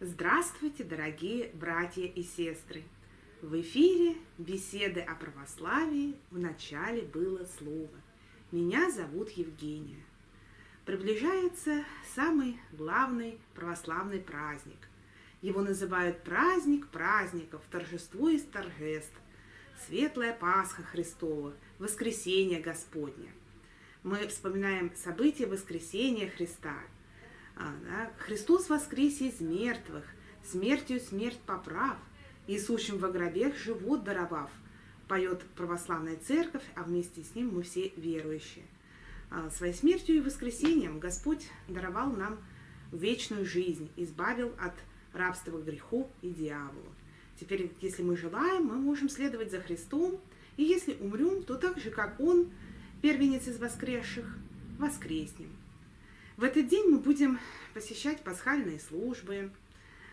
Здравствуйте, дорогие братья и сестры! В эфире беседы о православии в начале было слово. Меня зовут Евгения. Приближается самый главный православный праздник. Его называют праздник праздников, торжество из торжеств, Светлая Пасха Христова, Воскресение Господня. Мы вспоминаем события воскресения Христа. А? Христос воскресе из мертвых, смертью смерть поправ, Иисущим во гробех живот даровав, поет православная церковь, а вместе с ним мы все верующие. А, своей смертью и воскресением Господь даровал нам вечную жизнь, избавил от рабства греху и дьяволу. Теперь, если мы желаем, мы можем следовать за Христом, и если умрем, то так же, как Он, первенец из воскресших, воскреснем. В этот день мы будем посещать пасхальные службы,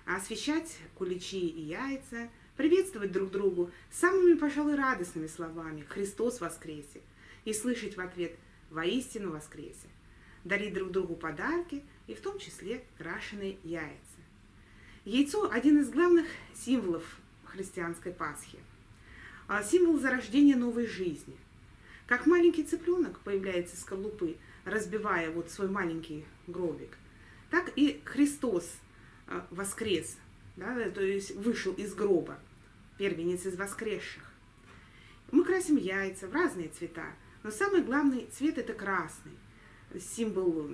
освещать куличи и яйца, приветствовать друг другу самыми, пожалуй, радостными словами «Христос воскресе!» и слышать в ответ «Воистину воскресе!» дарить друг другу подарки и в том числе крашеные яйца. Яйцо – один из главных символов христианской Пасхи. А символ зарождения новой жизни. Как маленький цыпленок появляется из скорлупы, разбивая вот свой маленький гробик, так и Христос воскрес, да, то есть вышел из гроба, первенец из воскресших. Мы красим яйца в разные цвета, но самый главный цвет это красный, символ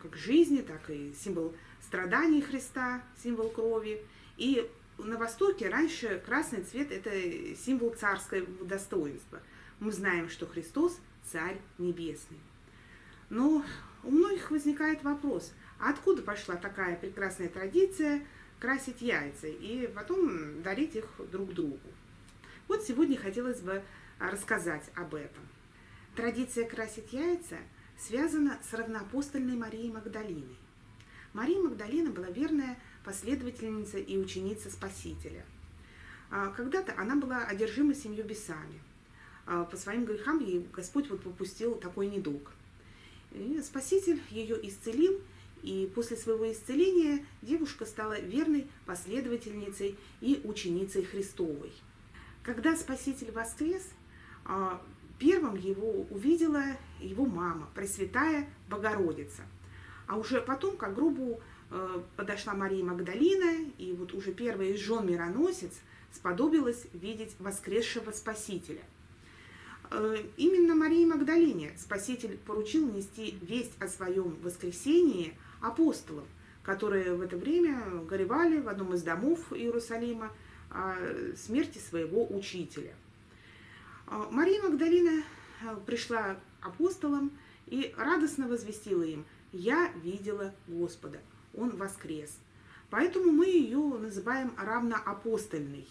как жизни, так и символ страданий Христа, символ крови. И на Востоке раньше красный цвет это символ царского достоинства. Мы знаем, что Христос царь небесный. Но у многих возникает вопрос – а откуда пошла такая прекрасная традиция красить яйца и потом дарить их друг другу? Вот сегодня хотелось бы рассказать об этом. Традиция красить яйца связана с равноапостольной Марией Магдалиной. Мария Магдалина была верная последовательница и ученица Спасителя. А, когда-то она была одержима семью бесами. А, по своим грехам ей Господь вот попустил такой недуг. И Спаситель ее исцелил и после своего исцеления девушка стала верной последовательницей и ученицей Христовой. Когда Спаситель воскрес, а, первым его увидела его мама, Пресвятая Богородица. А уже потом, как грубу э, подошла Мария Магдалина, и вот уже первая из жен мироносец сподобилась видеть воскресшего Спасителя. Э, именно Марии Магдалине Спаситель поручил нести весть о своем воскресении – апостолов, которые в это время горевали в одном из домов Иерусалима о смерти своего учителя. А, Мария Магдалина э, пришла апостолам и радостно возвестила им, «Я видела Господа, Он воскрес». Поэтому мы ее называем равноапостольной,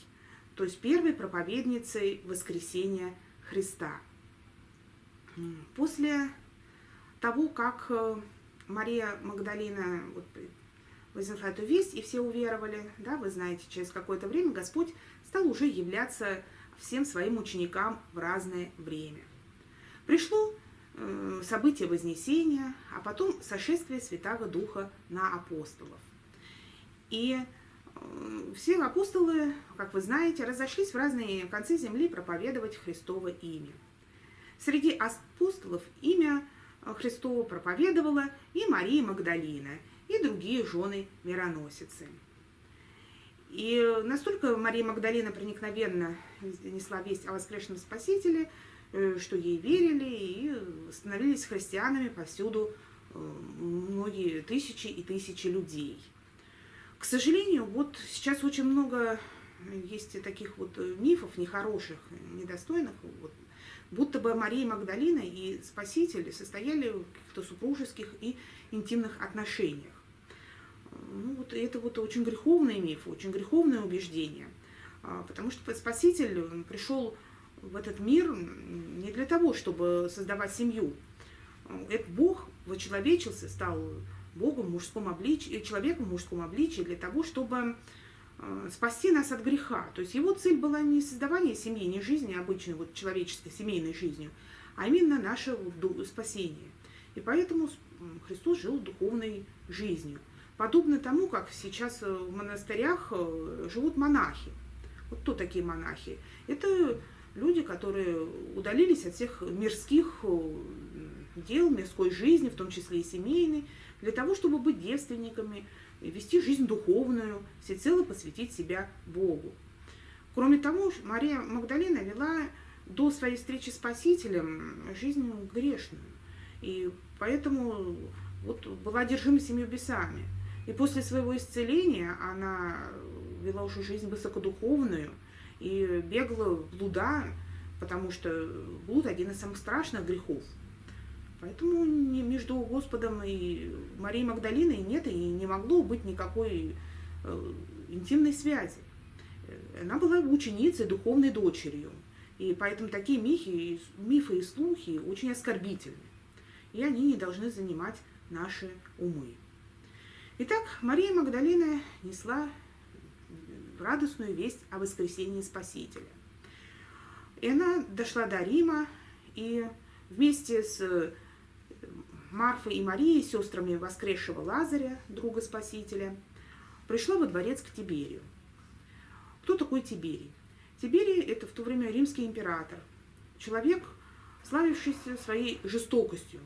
то есть первой проповедницей воскресения. После того, как э, Мария Магдалина вот, вознесла эту весть, и все уверовали, да, вы знаете, через какое-то время Господь стал уже являться всем своим ученикам в разное время. Пришло э, событие Вознесения, а потом сошествие Святого Духа на апостолов. И все апостолы, как вы знаете, разошлись в разные концы земли проповедовать Христово имя. Среди апостолов имя Христову проповедовала и Мария Магдалина, и другие жены мироносицы. И настолько Мария Магдалина проникновенно несла весть о воскресшем Спасителе, э, что ей верили и становились христианами повсюду э, многие тысячи и тысячи людей. К сожалению, вот сейчас очень много есть таких вот мифов нехороших, недостойных, вот, будто бы Мария Магдалина и Спаситель состояли в каких-то супружеских и интимных отношениях. Ну, вот это вот очень греховный миф, очень греховное убеждение. А, потому что Спаситель пришел в этот мир не для того, чтобы создавать семью. Этот Бог вочеловечился, стал Богом в мужском обличии, человеком в мужском обличии для того, чтобы а, спасти нас от греха. То есть его цель была не создавание семьи, не жизни обычной, вот человеческой, семейной жизнью, а именно наше спасение. И поэтому Христос жил духовной жизнью. Подобно тому, как сейчас в монастырях э, живут монахи. Вот кто такие монахи? Это люди, которые удалились от всех мирских э, дел, мирской жизни, в том числе и семейной, для того, чтобы быть девственниками, вести жизнь духовную, всецело посвятить себя Богу. Кроме того, Мария Магдалина вела до своей встречи с Спасителем жизнь грешную. И поэтому вот была одержима семью бесами. И после своего исцеления она вела уже жизнь высокодуховную и бегала в блуда, потому что блуд один из самых страшных грехов. Поэтому между Господом и Марией Магдалиной нет и не могло быть никакой э, интимной связи. Она была ученицей, духовной дочерью. И поэтому такие мифы, мифы и слухи очень оскорбительны. И они не должны занимать наши умы. Итак, Мария Магдалина несла радостную весть о воскресении Спасителя. И она дошла до Рима, и вместе с Марфой и Марией, сестрами воскресшего Лазаря, друга Спасителя, пришла во дворец к Тиберию. Кто такой Тиберий? Тиберий – это в то время римский император, человек, славившийся своей жестокостью.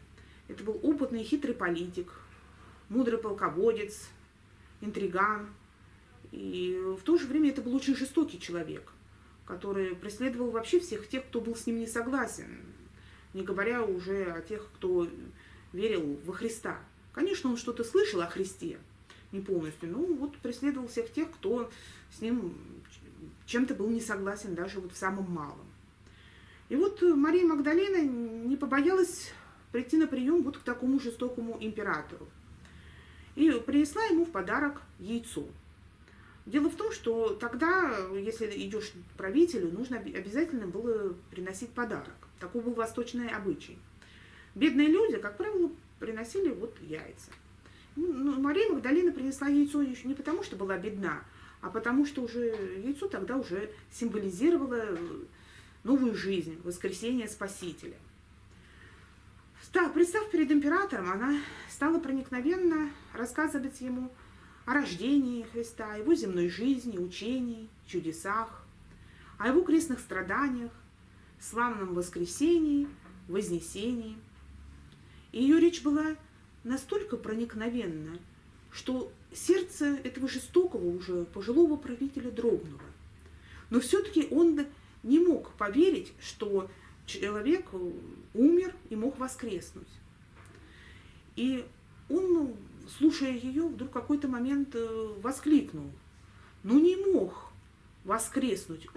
Это был опытный хитрый политик, мудрый полководец, интриган – и в то же время это был очень жестокий человек, который преследовал вообще всех тех, кто был с ним не согласен, не говоря уже о тех, кто верил во Христа. Конечно, он что-то слышал о Христе, не полностью, но вот преследовал всех тех, кто с ним чем-то был не согласен, даже вот в самом малом. И вот Мария Магдалена не побоялась прийти на прием вот к такому жестокому императору. И принесла ему в подарок яйцо – Дело в том, что тогда, если идешь к правителю, нужно обязательно было приносить подарок. Такой был восточный обычай. Бедные люди, как правило, приносили вот яйца. Ну, ну, Мария Магдалина принесла яйцо еще не потому, что была бедна, а потому что уже яйцо тогда уже символизировало новую жизнь, воскресение Спасителя. Став, представ перед императором, она стала проникновенно рассказывать ему о рождении Христа, его земной жизни, учении, чудесах, о его крестных страданиях, славном воскресении, вознесении. И ее речь была настолько проникновенна, что сердце этого жестокого уже пожилого правителя дрогнуло. Но все-таки он не мог поверить, что человек умер и мог воскреснуть. И он слушая ее, вдруг какой-то момент э, воскликнул. Ну не мог воскреснуть,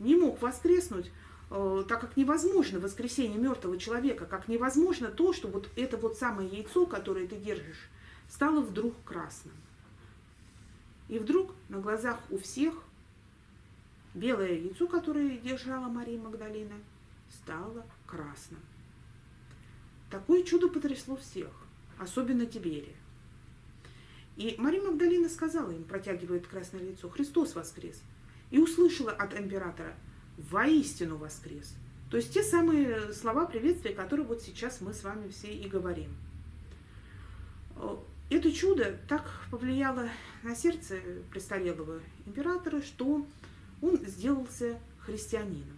не мог воскреснуть, э, так как невозможно воскресение мертвого человека, как невозможно то, что вот это вот самое яйцо, которое ты держишь, стало вдруг красным. И вдруг на глазах у всех белое яйцо, которое держала Мария Магдалина, стало красным. Такое чудо потрясло всех, особенно Тиберия. И Мария Магдалина сказала им, протягивает красное лицо, «Христос воскрес!» И услышала от императора, «Воистину воскрес!» То есть те самые слова приветствия, которые вот сейчас мы с вами все и говорим. Это чудо так повлияло на сердце престарелого императора, что он сделался христианином.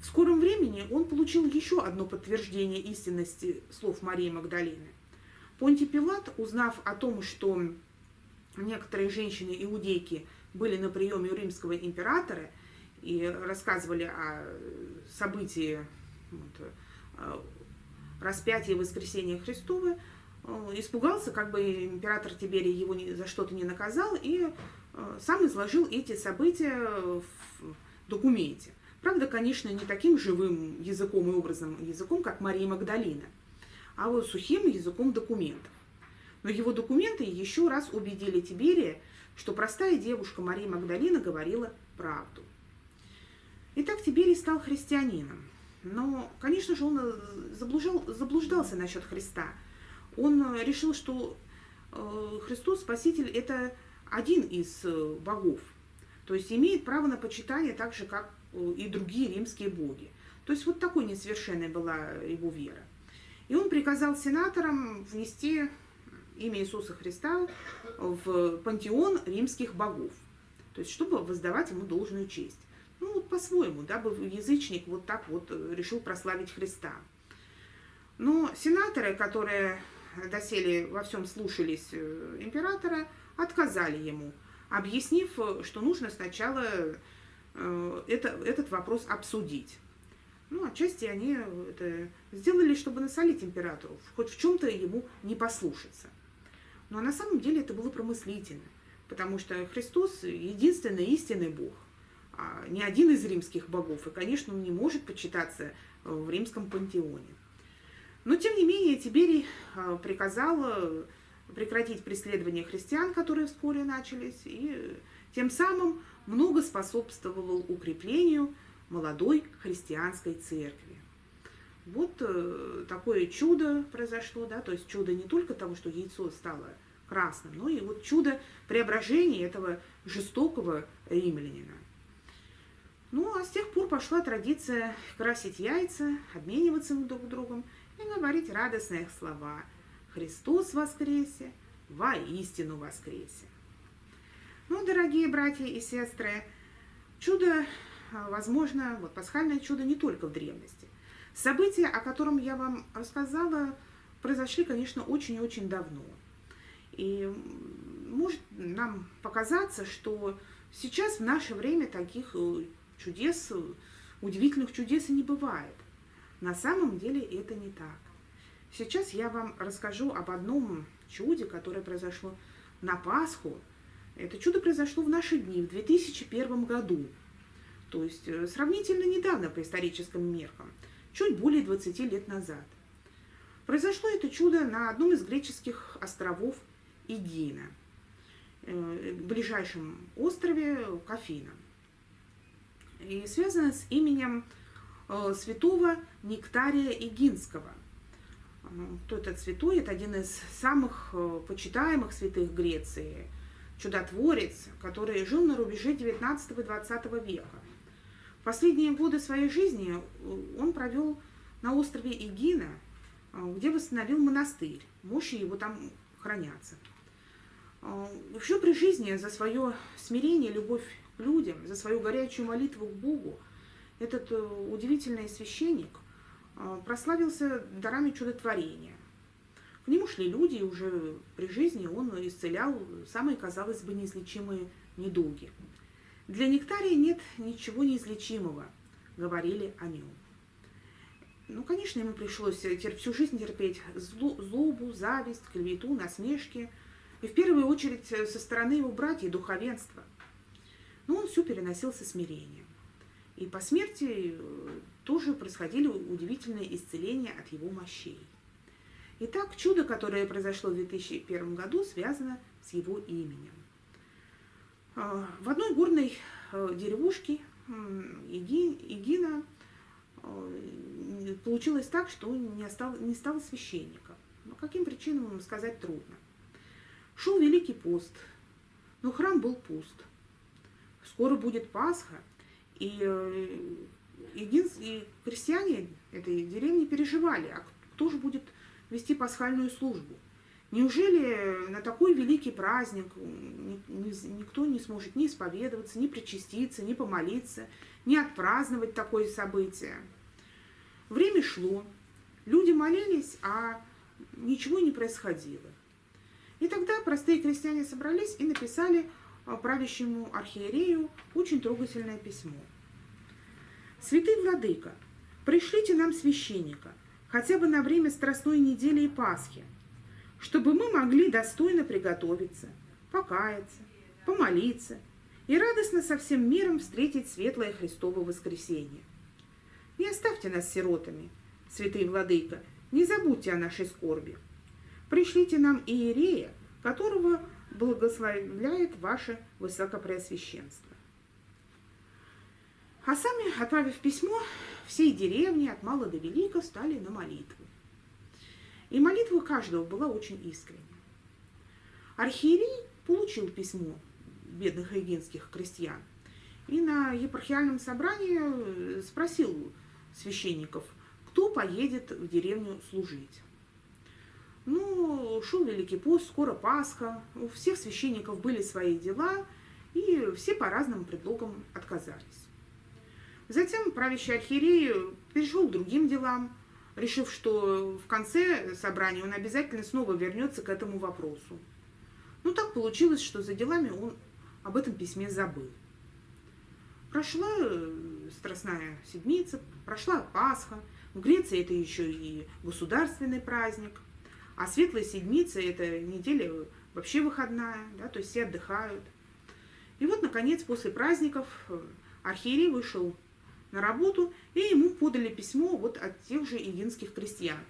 В скором времени он получил еще одно подтверждение истинности слов Марии Магдалины. Понтий Пилат, узнав о том, что некоторые женщины-иудейки были на приеме у римского императора и рассказывали о событии вот, распятия и воскресения Христова, э, испугался, как бы император Тиберий его за что-то не наказал, и э, сам изложил эти события в документе. Правда, конечно, не таким живым языком и образом языком, как Мария Магдалина – а вот сухим языком документов. Но его документы еще раз убедили Тиберия, что простая девушка Мария Магдалина говорила правду. Итак, Тиберий стал христианином. Но, конечно же, он заблуждал, заблуждался насчет Христа. Он решил, что Христос, Спаситель, это один из богов. То есть имеет право на почитание так же, как и другие римские боги. То есть вот такой несовершенной была его вера. И он приказал сенаторам внести имя Иисуса Христа в пантеон римских богов, то есть чтобы воздавать ему должную честь. Ну вот по-своему, дабы язычник вот так вот решил прославить Христа. Но сенаторы, которые доселе во всем слушались э, императора, отказали ему, объяснив, что нужно сначала э, это, этот вопрос обсудить. Ну, отчасти они это сделали, чтобы насолить императору, хоть в чем-то ему не послушаться. Но на самом деле это было промыслительно, потому что Христос единственный истинный Бог, а не один из римских богов, и, конечно, он не может почитаться в римском пантеоне. Но, тем не менее, Тиберий а, приказал э, прекратить преследование христиан, которые вскоре начались, и тем самым много способствовал укреплению молодой христианской церкви. Вот э, такое чудо произошло, да, то есть чудо не только того, что яйцо стало красным, но и вот чудо преображения этого жестокого римлянина. Ну, а с тех пор пошла традиция красить яйца, обмениваться друг другом и говорить радостные слова «Христос воскресе! Воистину воскресе!» Ну, дорогие братья и сестры, чудо, а, возможно, вот пасхальное чудо не только в древности. События, о котором я вам рассказала, произошли, конечно, очень и очень давно. И может нам показаться, что сейчас в наше время таких э, чудес, удивительных чудес и не бывает. На самом деле это не так. Сейчас я вам расскажу об одном чуде, которое произошло на Пасху это чудо произошло в наши дни, в 2001 году, то есть э, сравнительно недавно по историческим меркам, чуть более 20 лет назад. Произошло это чудо на одном из греческих островов Игина, э, ближайшем острове Кафина. И связано с именем э, святого Нектария Игинского. Кто этот святой? Это один из самых почитаемых святых Греции – чудотворец, который жил на рубеже 19 и 20 века. Последние годы своей жизни э, он провел на острове Игина, э, где восстановил монастырь. Мощи его там хранятся. Э, Еще при жизни за свое смирение, любовь людям, за свою горячую молитву к Богу этот удивительный священник прославился дарами чудотворения. К нему шли люди, и уже при жизни он исцелял самые, казалось бы, неизлечимые недуги. Для нектария нет ничего неизлечимого, говорили о нем. Ну, конечно, ему пришлось всю жизнь терпеть злобу, зависть, клевету, насмешки, и в первую очередь со стороны его братьев духовенства. Но он все переносил со смирением. И по смерти э, тоже происходили удивительные исцеления от его мощей. Итак, чудо, которое произошло в 2001 году, связано с его именем. А, в одной горной э, деревушке Игина э, получилось так, что не, остал, не стало священника. Но каким причинам сказать трудно. Шел Великий пост, но храм был пуст. Скоро будет Пасха, и, э, и крестьяне этой деревни переживали, а кто же будет вести пасхальную службу. Неужели на такой великий праздник никто не сможет ни исповедоваться, ни причаститься, ни помолиться, ни отпраздновать такое событие? Время шло, люди молились, а ничего не происходило. И тогда простые крестьяне собрались и написали правящему архиерею очень трогательное письмо. «Святый Владыка, пришлите нам священника, хотя бы на время Страстной недели и Пасхи, чтобы мы могли достойно приготовиться, покаяться, помолиться и радостно со всем миром встретить светлое Христово воскресенье. Не оставьте нас сиротами, святый владыка, не забудьте о нашей скорби. Пришлите нам иерея, которого благословляет ваше высокопреосвященство. А сами, отправив письмо, всей деревни от мала до велика стали на молитву. И молитва каждого была очень искренняя. Архиерей получил письмо бедных эгинских крестьян и на епархиальном собрании спросил священников, кто поедет в деревню служить. Ну, шел Великий пост, скоро Пасха, у всех священников были свои дела, и все по разным предлогам отказались. Затем правящий архиерей перешел к другим делам, решив, что в конце собрания он обязательно снова вернется к этому вопросу. Ну, так получилось, что за делами он об этом письме забыл. Прошла э, Страстная Седмица, прошла Пасха. В Греции это еще и государственный праздник. А Светлая Седмица – это неделя вообще выходная, да, то есть все отдыхают. И вот, наконец, после праздников э, архиерей вышел на работу, и ему подали письмо вот от тех же иенских крестьян.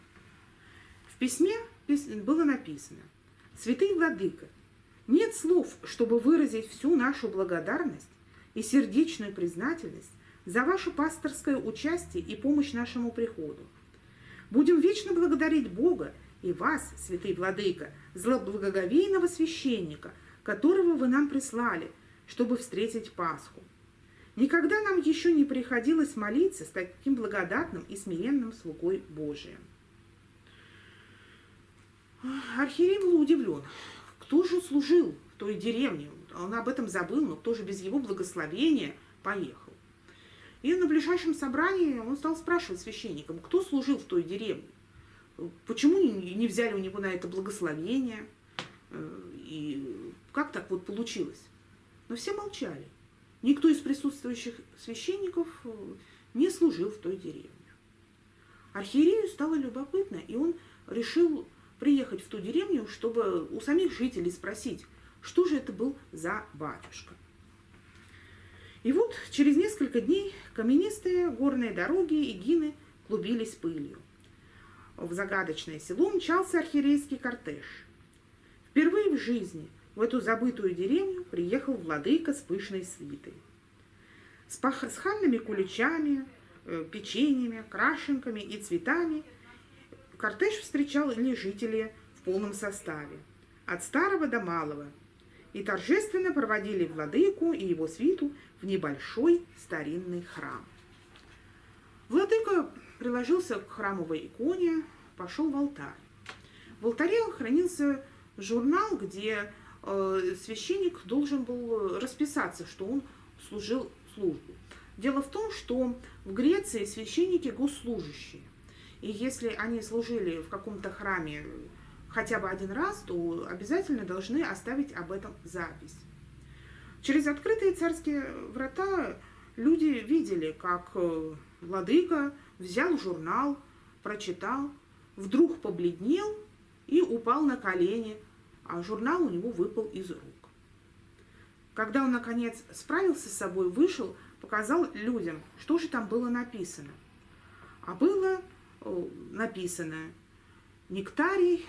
В письме было написано «Святый Владыка, нет слов, чтобы выразить всю нашу благодарность и сердечную признательность за ваше пасторское участие и помощь нашему приходу. Будем вечно благодарить Бога и вас, святый владыка, злоблагоговейного священника, которого вы нам прислали, чтобы встретить Пасху. Никогда нам еще не приходилось молиться с таким благодатным и смиренным слугой Божиим. Архиерей был удивлен. Кто же служил в той деревне? Он об этом забыл, но кто же без его благословения поехал? И на ближайшем собрании он стал спрашивать священникам, кто служил в той деревне? Почему не взяли у него на это благословение? Э, и как так вот получилось? Но все молчали. Никто из присутствующих священников э, не служил в той деревне. Архиерею стало любопытно, и он решил приехать в ту деревню, чтобы у самих жителей спросить, что же это был за батюшка. И вот через несколько дней каменистые горные дороги и гины клубились пылью. В загадочное село мчался архиерейский кортеж. Впервые в жизни в эту забытую деревню приехал владыка с пышной свитой. С пасхальными куличами, э, печеньями, крашенками и цветами кортеж встречал ли жители в полном составе, от старого до малого, и торжественно проводили владыку и его свиту в небольшой старинный храм. Владыка приложился к храмовой иконе, пошел в алтарь. В алтаре хранился журнал, где э, священник должен был расписаться, что он служил службу. Дело в том, что в Греции священники госслужащие. И если они служили в каком-то храме хотя бы один раз, то обязательно должны оставить об этом запись. Через открытые царские врата люди видели, как э, владыка взял журнал, прочитал, вдруг побледнел и упал на колени, а журнал у него выпал из рук. Когда он, наконец, справился с собой, вышел, показал людям, что же там было написано. А было написано «Нектарий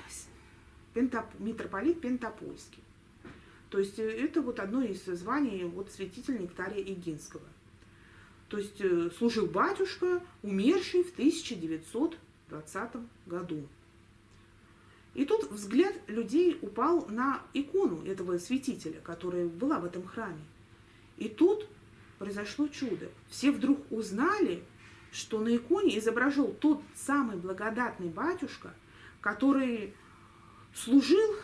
Пентоп... митрополит Пентопольский». То есть э, это вот одно из званий вот святителя Нектария Игинского – то есть э, служил батюшка, умерший в 1920 году. И тут взгляд людей упал на икону этого святителя, которая была в этом храме. И тут произошло чудо. Все вдруг узнали, что на иконе изображен тот самый благодатный батюшка, который служил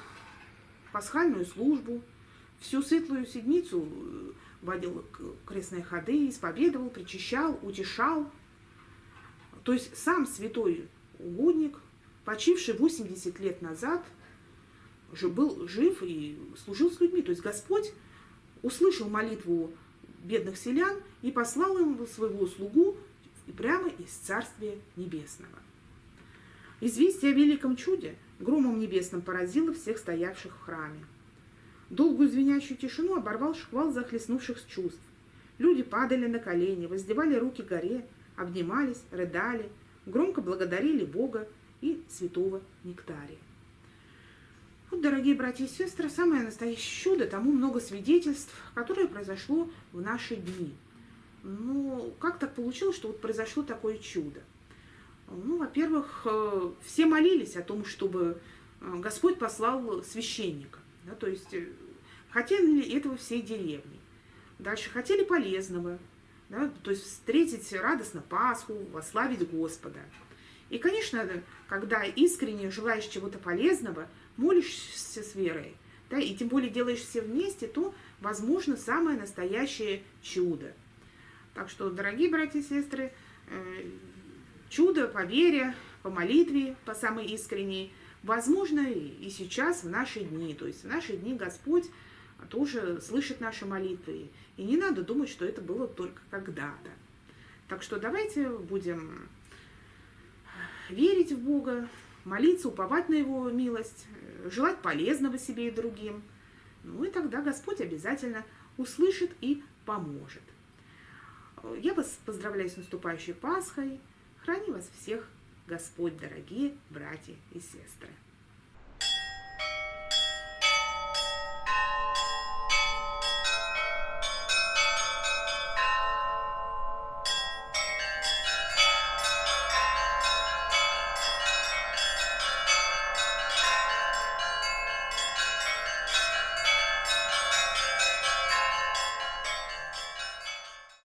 пасхальную службу, всю светлую седмицу э, водил крестные ходы, исповедовал, причащал, утешал. То есть сам святой угодник, почивший 80 лет назад, уже был жив и служил с людьми. То есть Господь услышал молитву бедных селян и послал им своего слугу прямо из Царствия Небесного. Известие о великом чуде громом небесным поразило всех стоявших в храме. Долгую звенящую тишину оборвал шквал захлестнувших чувств. Люди падали на колени, воздевали руки горе, обнимались, рыдали, громко благодарили Бога и святого Нектария. Вот, дорогие братья и сестры, самое настоящее чудо, тому много свидетельств, которое произошло в наши дни. Ну, как так получилось, что вот произошло такое чудо? Ну, во-первых, э, все молились о том, чтобы э, Господь послал священника. Да, то есть э, хотели этого всей деревни. Дальше хотели полезного, да, то есть встретить радостно Пасху, вославить Господа. И, конечно, когда искренне желаешь чего-то полезного, молишься с верой, да, и тем более делаешь все вместе, то возможно самое настоящее чудо. Так что, дорогие братья и сестры, чудо по вере, по молитве, по самой искренней, возможно и сейчас, в наши дни. То есть в наши дни Господь тоже слышит наши молитвы. И не надо думать, что это было только когда-то. Так что давайте будем верить в Бога, молиться, уповать на Его милость, желать полезного себе и другим. Ну и тогда Господь обязательно услышит и поможет. Я вас поздравляю с наступающей Пасхой. Храни вас всех Господь, дорогие братья и сестры.